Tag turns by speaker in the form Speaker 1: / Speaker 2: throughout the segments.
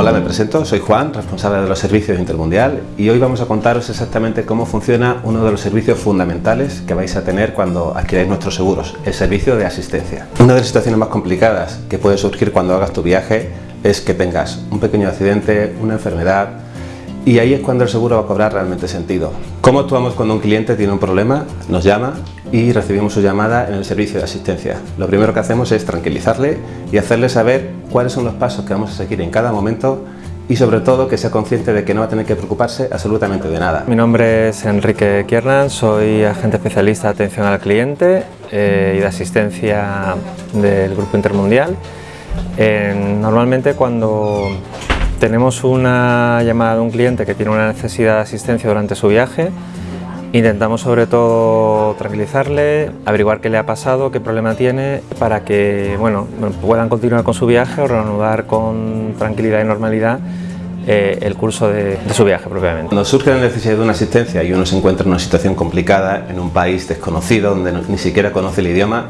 Speaker 1: Hola, me presento, soy Juan, responsable de los servicios Intermundial y hoy vamos a contaros exactamente cómo funciona uno de los servicios fundamentales que vais a tener cuando adquiráis nuestros seguros, el servicio de asistencia. Una de las situaciones más complicadas que puede surgir cuando hagas tu viaje es que tengas un pequeño accidente, una enfermedad, y ahí es cuando el seguro va a cobrar realmente sentido. ¿Cómo actuamos cuando un cliente tiene un problema? Nos llama y recibimos su llamada en el servicio de asistencia. Lo primero que hacemos es tranquilizarle y hacerle saber cuáles son los pasos que vamos a seguir en cada momento y sobre todo que sea consciente de que no va a tener que preocuparse absolutamente de nada.
Speaker 2: Mi nombre es Enrique Kiernan, soy agente especialista de atención al cliente eh, y de asistencia del Grupo Intermundial. normalmente cuando tenemos una llamada de un cliente que tiene una necesidad de asistencia durante su viaje. Intentamos sobre todo tranquilizarle, averiguar qué le ha pasado, qué problema tiene, para que bueno, puedan continuar con su viaje o reanudar con tranquilidad y normalidad eh, el curso de, de, su viaje propiamente.
Speaker 1: Cuando surge la necesidad de una asistencia y uno se encuentra en una situación complicada, en un país desconocido, donde ni siquiera conoce el idioma,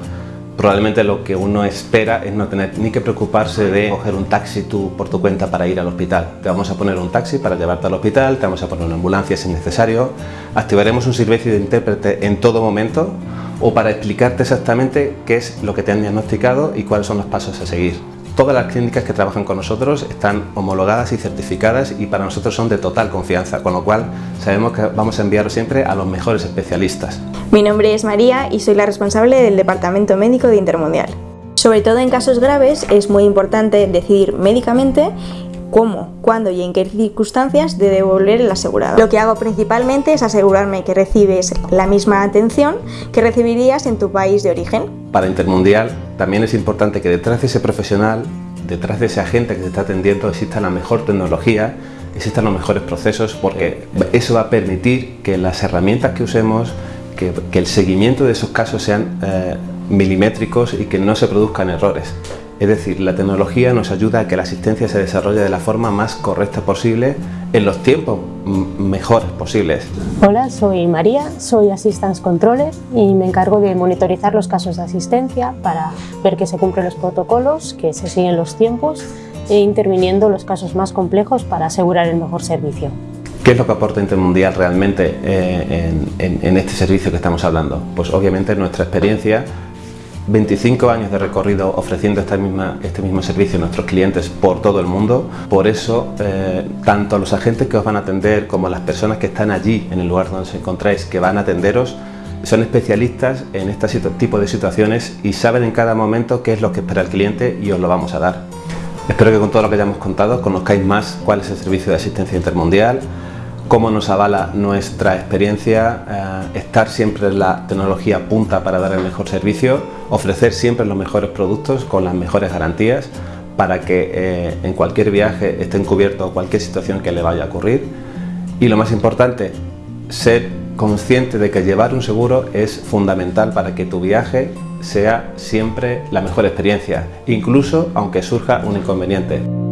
Speaker 1: probablemente lo que uno espera es no tener ni que preocuparse de coger un taxi tú por tu cuenta para ir al hospital. Te vamos a poner un taxi para llevarte al hospital, te vamos a poner una ambulancia si es necesario, activaremos un servicio de intérprete en todo momento o para explicarte exactamente qué es lo que te han diagnosticado y cuáles son los pasos a seguir. Todas las clínicas que trabajan con nosotros están homologadas y certificadas y para nosotros son de total confianza, con lo cual sabemos que vamos a enviarlo siempre a los mejores especialistas.
Speaker 3: Mi nombre es María y soy la responsable del Departamento Médico de Intermundial. Sobre todo en casos graves es muy importante decidir médicamente cómo, cuándo y en qué circunstancias de devolver el asegurado. Lo que hago principalmente es asegurarme que recibes la misma atención que recibirías en tu país de origen.
Speaker 1: Para Intermundial también es importante que detrás de ese profesional, detrás de ese agente que te está atendiendo, exista la mejor tecnología, existan los mejores procesos, porque eso va a permitir que las herramientas que usemos, que, el seguimiento de esos casos sean eh, milimétricos y que no se produzcan errores. Es decir, la tecnología nos ayuda a que la asistencia se desarrolle de la forma más correcta posible en los tiempos mejores posibles.
Speaker 4: Hola, soy María, soy Assistance Controller y me encargo de monitorizar los casos de asistencia para ver que se cumplen los protocolos, que se siguen los tiempos e interviniendo los casos más complejos para asegurar el mejor servicio.
Speaker 1: ¿Qué es lo que aporta Intermundial realmente eh, en, en este servicio que estamos hablando? Pues obviamente nuestra experiencia 25 años de recorrido ofreciendo esta misma, este mismo servicio a nuestros clientes por todo el mundo. Por eso, eh, tanto los agentes que os van a atender como las personas que están allí en el lugar donde os encontráis, que van a atenderos, son especialistas en este tipo de situaciones y saben en cada momento qué es lo que espera el cliente y os lo vamos a dar. Espero que con todo lo que hayamos contado conozcáis más cuál es el servicio de asistencia intermundial, cómo nos avala nuestra experiencia, eh, estar siempre en la tecnología punta para dar el mejor servicio, ofrecer siempre los mejores productos con las mejores garantías para que eh, en cualquier viaje estén cubiertos cualquier situación que le vaya a ocurrir. Y lo más importante, ser consciente de que llevar un seguro es fundamental para que tu viaje sea siempre la mejor experiencia, incluso aunque surja un inconveniente.